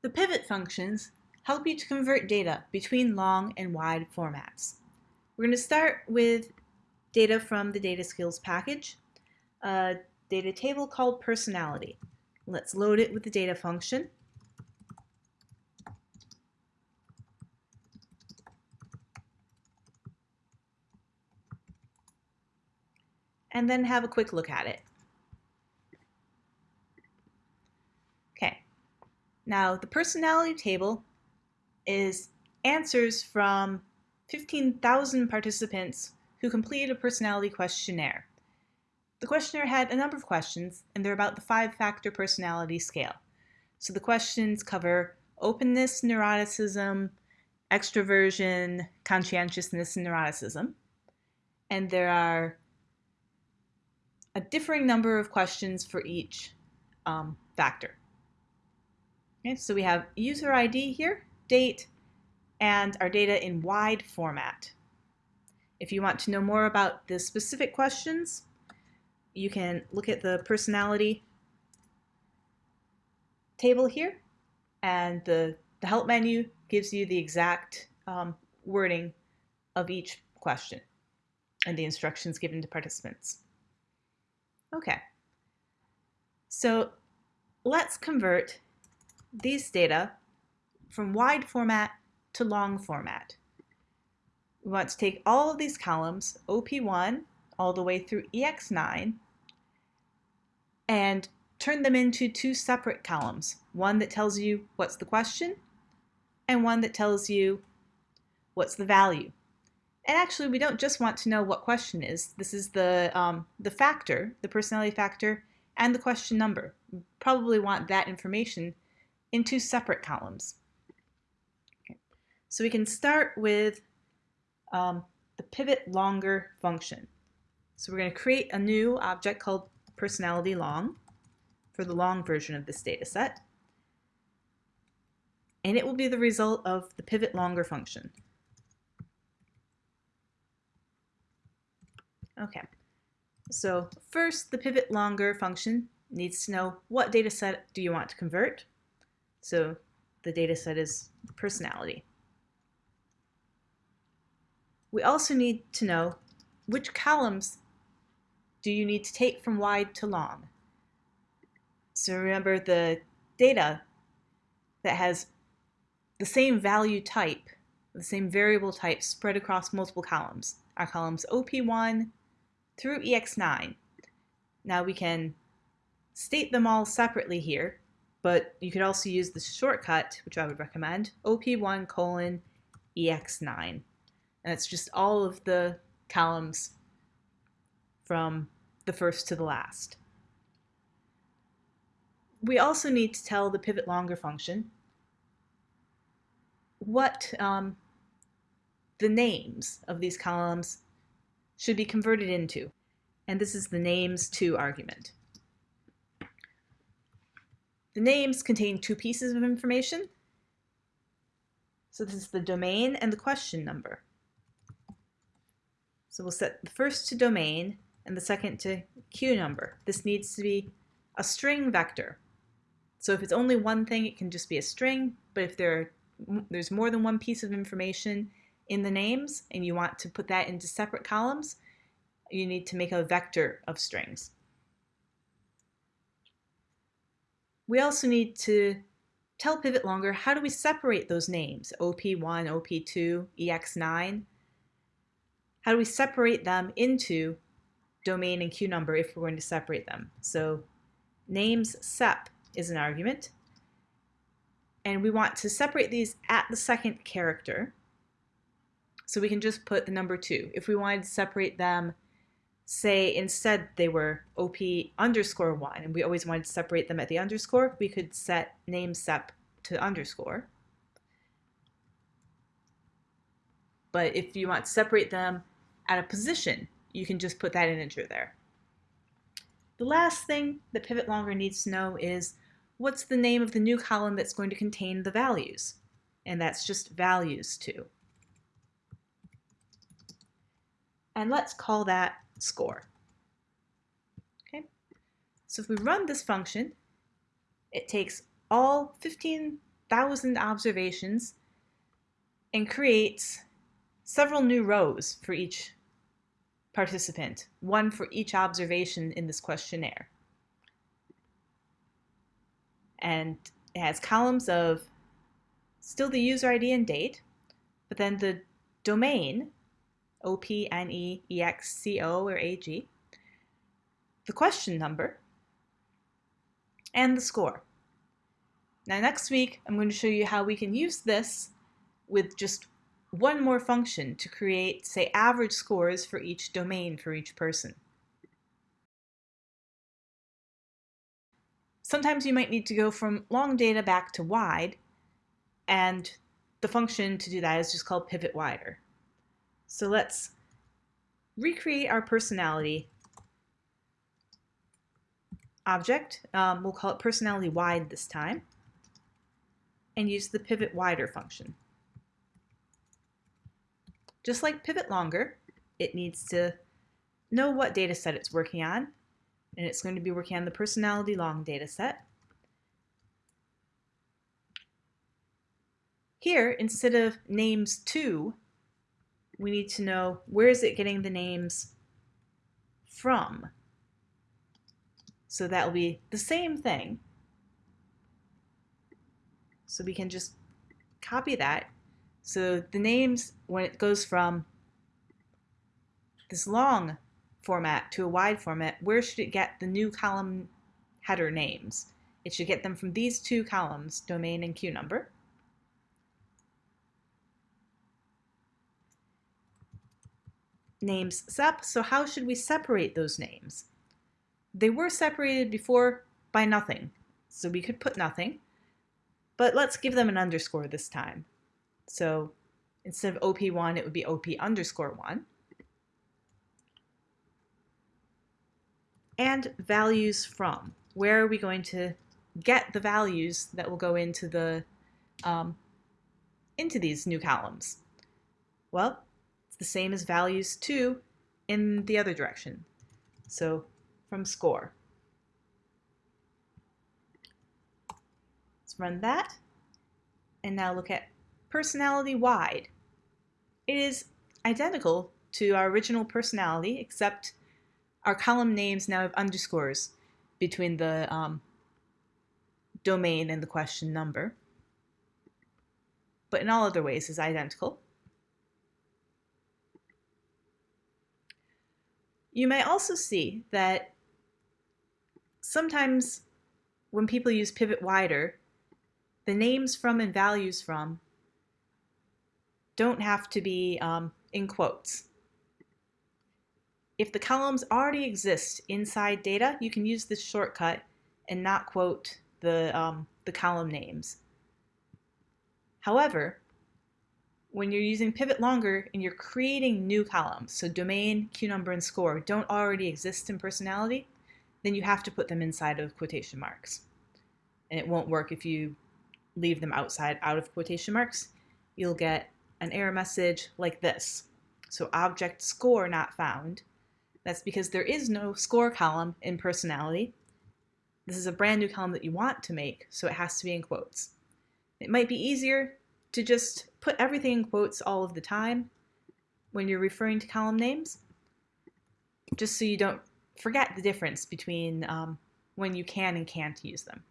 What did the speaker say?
The pivot functions help you to convert data between long and wide formats. We're going to start with data from the data skills package, a data table called personality. Let's load it with the data function. And then have a quick look at it. Okay, now the personality table is answers from 15,000 participants who completed a personality questionnaire. The questionnaire had a number of questions, and they're about the five-factor personality scale. So the questions cover openness, neuroticism, extroversion, conscientiousness, and neuroticism. And there are a differing number of questions for each um, factor. Okay, so we have user ID here, date, and our data in wide format. If you want to know more about the specific questions, you can look at the personality table here, and the, the help menu gives you the exact um, wording of each question and the instructions given to participants. Okay, so let's convert these data from wide format to long format. We want to take all of these columns, OP1 all the way through EX9, and turn them into two separate columns. One that tells you what's the question, and one that tells you what's the value. And actually, we don't just want to know what question is. This is the, um, the factor, the personality factor, and the question number. We probably want that information in two separate columns. Okay. So we can start with um, the pivot longer function. So we're going to create a new object called personality long for the long version of this data set. And it will be the result of the pivot longer function. Okay, so first the pivot longer function needs to know what data set do you want to convert. So the data set is personality. We also need to know which columns do you need to take from wide to long. So remember the data that has the same value type, the same variable type spread across multiple columns. Our columns OP1 through EX9. Now we can state them all separately here but you could also use the shortcut, which I would recommend, op1 colon ex9. And it's just all of the columns from the first to the last. We also need to tell the pivot longer function what um, the names of these columns should be converted into. And this is the names to argument. The names contain two pieces of information. So this is the domain and the question number. So we'll set the first to domain and the second to Q number. This needs to be a string vector. So if it's only one thing, it can just be a string, but if there are, there's more than one piece of information in the names and you want to put that into separate columns, you need to make a vector of strings. We also need to tell Pivot Longer how do we separate those names, OP1, OP2, EX9? How do we separate them into domain and Q number if we're going to separate them? So names sep is an argument. And we want to separate these at the second character. So we can just put the number 2. If we wanted to separate them say instead they were OP underscore 1 and we always wanted to separate them at the underscore, we could set name sep to underscore. But if you want to separate them at a position, you can just put that integer there. The last thing the pivot longer needs to know is what's the name of the new column that's going to contain the values? And that's just values to. And let's call that score. Okay, so if we run this function, it takes all 15 thousand observations and creates several new rows for each participant, one for each observation in this questionnaire. And it has columns of still the user ID and date, but then the domain, O-P-N-E-E-X-C-O or A-G, the question number, and the score. Now next week, I'm going to show you how we can use this with just one more function to create, say, average scores for each domain for each person. Sometimes you might need to go from long data back to wide, and the function to do that is just called pivot wider. So let's recreate our personality object. Um, we'll call it personality wide this time, and use the pivot wider function. Just like pivot longer, it needs to know what data set it's working on, and it's going to be working on the personality long data set. Here, instead of names to, we need to know where is it getting the names from. So that will be the same thing. So we can just copy that so the names, when it goes from this long format to a wide format, where should it get the new column header names? It should get them from these two columns, domain and Q number. Names sep, so how should we separate those names? They were separated before by nothing, so we could put nothing, but let's give them an underscore this time. So instead of OP1, it would be OP underscore 1. And values from. Where are we going to get the values that will go into the um, into these new columns? Well, the same as values 2 in the other direction. So from score. Let's run that. And now look at personality wide. It is identical to our original personality, except our column names now have underscores between the um, domain and the question number. But in all other ways is identical. You may also see that sometimes when people use pivot wider, the names from and values from don't have to be um, in quotes. If the columns already exist inside data, you can use this shortcut and not quote the, um, the column names. However, when you're using pivot longer and you're creating new columns, so domain, Q number, and score don't already exist in personality, then you have to put them inside of quotation marks. And it won't work if you leave them outside out of quotation marks. You'll get an error message like this. So object score not found. That's because there is no score column in personality. This is a brand new column that you want to make, so it has to be in quotes. It might be easier to just put everything in quotes all of the time when you're referring to column names, just so you don't forget the difference between um, when you can and can't use them.